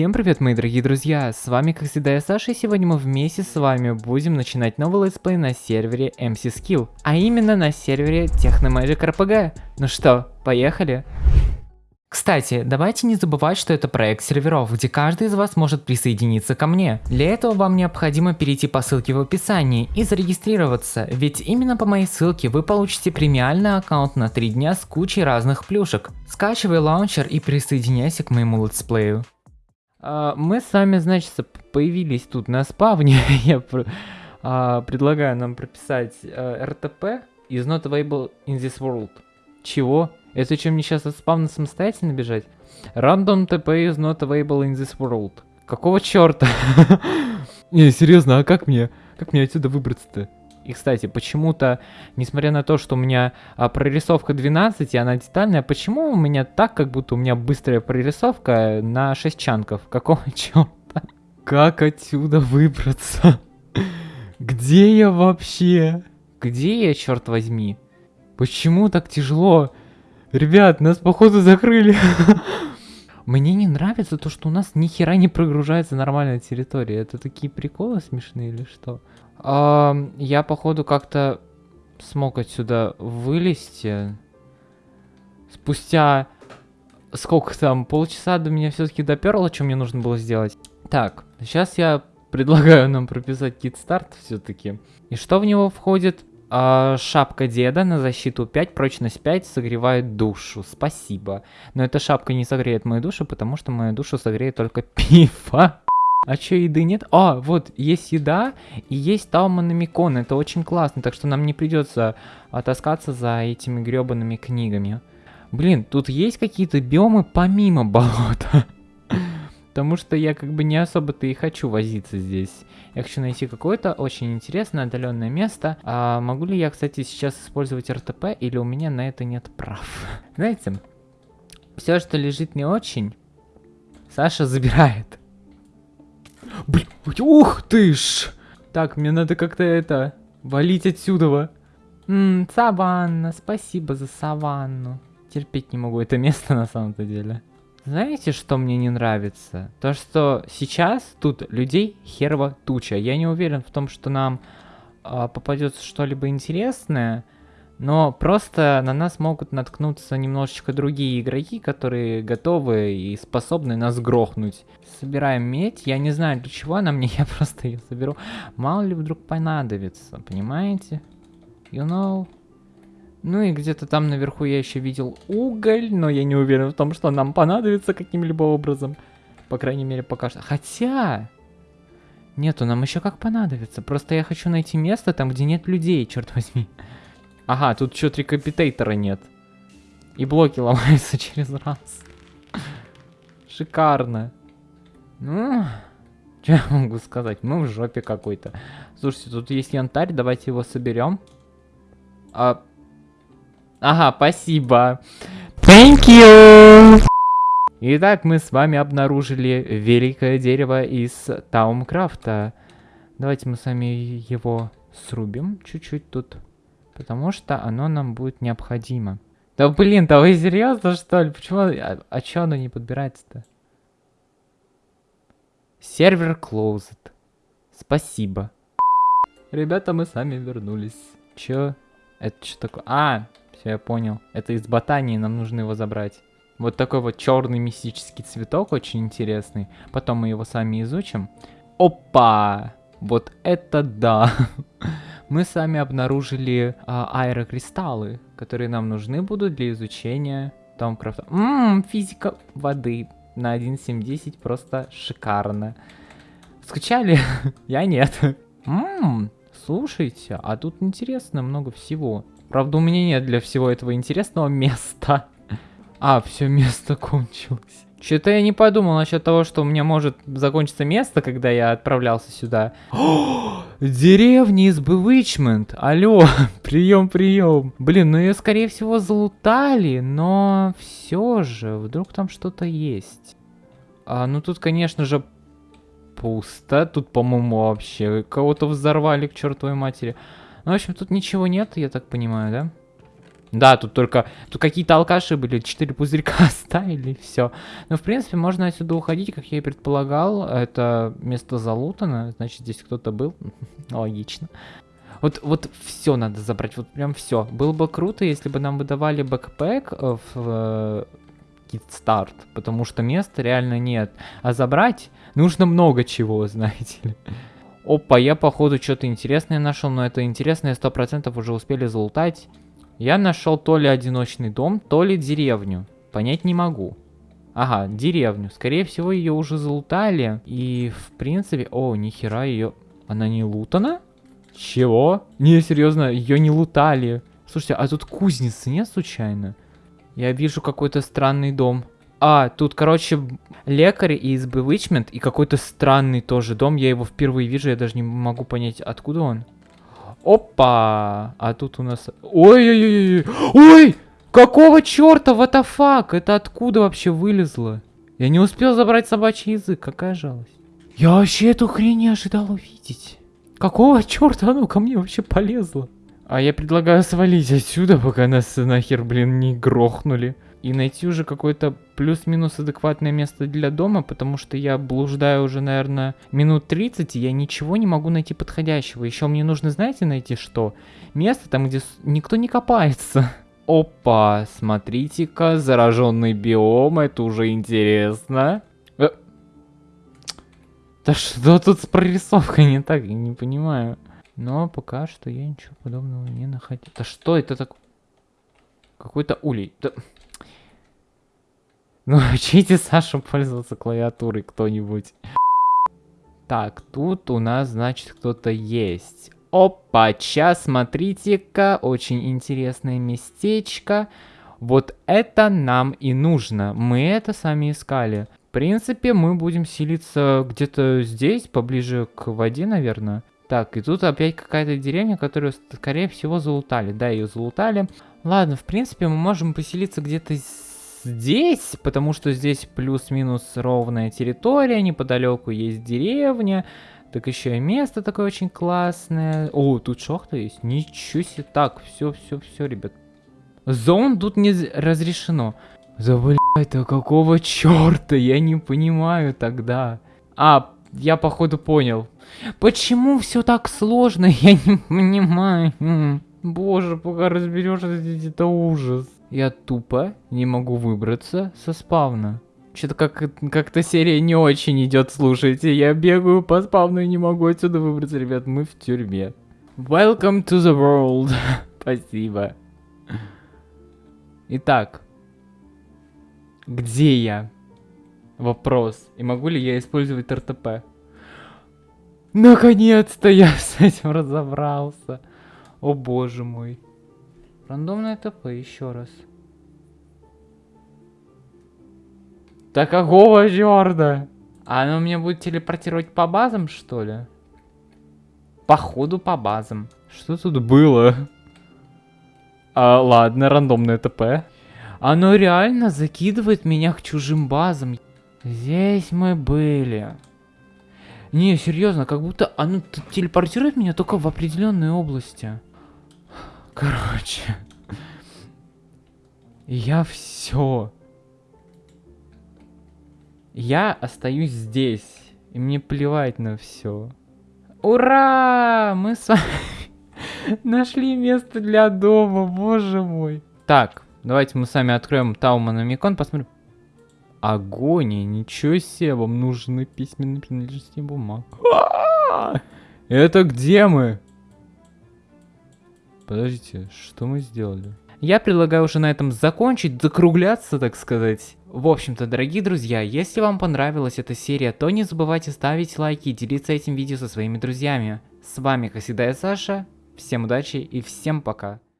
Всем привет, мои дорогие друзья, с вами как всегда я Саша, и сегодня мы вместе с вами будем начинать новый летсплей на сервере MC Skill, а именно на сервере Technomagic RPG. Ну что, поехали? Кстати, давайте не забывать, что это проект серверов, где каждый из вас может присоединиться ко мне. Для этого вам необходимо перейти по ссылке в описании и зарегистрироваться, ведь именно по моей ссылке вы получите премиальный аккаунт на 3 дня с кучей разных плюшек. Скачивай лаунчер и присоединяйся к моему летсплею. А, мы с вами, значит, появились тут на спавне. Я а, предлагаю нам прописать RTP is not available in this world. Чего? Это что, мне сейчас от спавна самостоятельно бежать? Random TP is not available in this world. Какого черта? Не, серьезно, а как мне? Как мне отсюда выбраться-то? И, кстати, почему-то, несмотря на то, что у меня а, прорисовка 12, и она детальная, почему у меня так, как будто у меня быстрая прорисовка на 6 чанков? Какого черта? Как отсюда выбраться? Где я вообще? Где я, черт возьми? Почему так тяжело? Ребят, нас походу закрыли. Мне не нравится то, что у нас ни хера не прогружается нормальная территория. Это такие приколы смешные или что? А, я, походу, как-то смог отсюда вылезти. Спустя сколько там, полчаса до меня все-таки доперло, что мне нужно было сделать. Так, сейчас я предлагаю нам прописать кит-старт все-таки. И что в него входит? А, шапка деда на защиту 5, прочность 5, согревает душу. Спасибо. Но эта шапка не согреет мою душу, потому что мою душу согреет только пиво. А чё, еды нет? А, вот, есть еда и есть Тауманомикон. Это очень классно, так что нам не придется таскаться за этими гребаными книгами. Блин, тут есть какие-то биомы помимо болота. Потому что я как бы не особо-то и хочу возиться здесь. Я хочу найти какое-то очень интересное отдаленное место. А могу ли я, кстати, сейчас использовать РТП или у меня на это нет прав? Знаете, все, что лежит не очень, Саша забирает. Блин, ух ты ж! Так, мне надо как-то это, валить отсюда. Ммм, саванна, спасибо за саванну. Терпеть не могу это место на самом-то деле. Знаете, что мне не нравится? То, что сейчас тут людей херова туча. Я не уверен в том, что нам э, попадется что-либо интересное. Но просто на нас могут наткнуться немножечко другие игроки, которые готовы и способны нас грохнуть. Собираем медь. Я не знаю, для чего она мне, я просто ее соберу. Мало ли вдруг понадобится, понимаете? You know? Ну и где-то там наверху я еще видел уголь, но я не уверен в том, что нам понадобится каким-либо образом. По крайней мере, пока что. Хотя... Нету, нам еще как понадобится. Просто я хочу найти место там, где нет людей, черт возьми. Ага, тут что-то рекапитейтора нет. И блоки ломаются через раз. Шикарно. Ну, что я могу сказать? Мы в жопе какой-то. Слушайте, тут есть янтарь, давайте его соберем. А... Ага, спасибо. Thank you! Итак, мы с вами обнаружили великое дерево из Таумкрафта. Давайте мы с вами его срубим чуть-чуть тут. Потому что оно нам будет необходимо. Да блин, да вы серьезно что ли? Почему? А, а чё оно не подбирается-то? Сервер closed. Спасибо. Ребята, мы сами вернулись. Чё? Это что такое? А, все, я понял. Это из ботании, нам нужно его забрать. Вот такой вот черный мистический цветок, очень интересный. Потом мы его сами изучим. Опа! Вот это да! мы с вами обнаружили а, аэрокристаллы, которые нам нужны будут для изучения Томкрафта. Ммм, физика воды на 1.7.10 просто шикарно. Скачали? Я нет. Ммм, слушайте, а тут интересно много всего. Правда, у меня нет для всего этого интересного места. А, все место кончилось. Что-то я не подумал насчет того, что у меня может закончиться место, когда я отправлялся сюда. О, деревня из Bewitchment. Алло, прием, прием. Блин, ну ее скорее всего залутали, но все же, вдруг там что-то есть. А, ну тут, конечно же, пусто. Тут, по-моему, вообще кого-то взорвали к чертовой матери. Ну, в общем, тут ничего нет, я так понимаю, да? Да, тут только... Тут какие-то алкаши были, 4 пузырька оставили, все. Но, в принципе, можно отсюда уходить, как я и предполагал. Это место залутано, значит, здесь кто-то был. Логично. Вот, вот все надо забрать, вот прям все. Было бы круто, если бы нам выдавали бэкпэк э, в Kickstart, э, потому что места реально нет. А забрать нужно много чего, знаете ли. Опа, я походу что-то интересное нашел, но это интересное 100% уже успели залутать. Я нашел то ли одиночный дом, то ли деревню. Понять не могу. Ага, деревню. Скорее всего, ее уже залутали. И, в принципе... О, нихера ее... Она не лутана? Чего? Не, серьезно, ее не лутали. Слушайте, а тут кузницы нет случайно? Я вижу какой-то странный дом. А, тут, короче, лекарь из Bewitchment и какой-то странный тоже дом. Я его впервые вижу, я даже не могу понять, откуда он. Опа! А тут у нас... Ой-ой-ой! Ой! Какого черта? What the fuck? Это откуда вообще вылезло? Я не успел забрать собачий язык. Какая жалость. Я вообще эту хрень не ожидал увидеть. Какого черта оно ко мне вообще полезло? А я предлагаю свалить отсюда, пока нас нахер, блин, не грохнули и найти уже какое-то плюс-минус адекватное место для дома, потому что я блуждаю уже, наверное, минут 30, и я ничего не могу найти подходящего. Еще мне нужно, знаете, найти что? Место там, где никто не копается. Опа, смотрите-ка, зараженный биом, это уже интересно. Э. Да что тут с прорисовкой не так, я не понимаю. Но пока что я ничего подобного не находил. Да что это такое? Какой-то улей. Да... Ну, учите Сашу пользоваться клавиатурой кто-нибудь. Так, тут у нас, значит, кто-то есть. Опа, сейчас, смотрите-ка, очень интересное местечко. Вот это нам и нужно. Мы это сами искали. В принципе, мы будем селиться где-то здесь, поближе к воде, наверное. Так, и тут опять какая-то деревня, которую, скорее всего, залутали. Да, ее залутали. Ладно, в принципе, мы можем поселиться где-то здесь, потому что здесь плюс-минус ровная территория, неподалеку есть деревня, так еще и место такое очень классное. О, тут шахта есть, ничего себе. Так, все, все, все, ребят. Зон тут не разрешено. Да блядь, а какого черта? Я не понимаю тогда. А, я походу понял. Почему все так сложно? Я не понимаю. Боже, пока разберешься, это ужас. Я тупо не могу выбраться со спавна. Что-то как- как-то серия не очень идет, слушайте. Я бегаю по спавну и не могу отсюда выбраться, ребят. Мы в тюрьме. Welcome to the world. Спасибо. Итак. Где я? Вопрос. И могу ли я использовать РТП? Наконец-то я с этим разобрался. О боже мой. Рандомное ТП, еще раз. Так какого черта? А оно меня будет телепортировать по базам, что ли? Походу по базам. Что тут было? А, ладно, рандомное ТП. Оно реально закидывает меня к чужим базам. Здесь мы были. Не, серьезно, как будто оно телепортирует меня только в определенные области. Короче. Я все. Я остаюсь здесь. И мне плевать на все. Ура! Мы с вами нашли место для дома, боже мой. Так, давайте мы сами откроем Таумана Микон, посмотрим. Агония, ничего себе, вам нужны письменные принадлежности бумаг. Это где мы? Подождите, что мы сделали? Я предлагаю уже на этом закончить, закругляться, так сказать. В общем-то, дорогие друзья, если вам понравилась эта серия, то не забывайте ставить лайки и делиться этим видео со своими друзьями. С вами, как всегда, я Саша. Всем удачи и всем пока.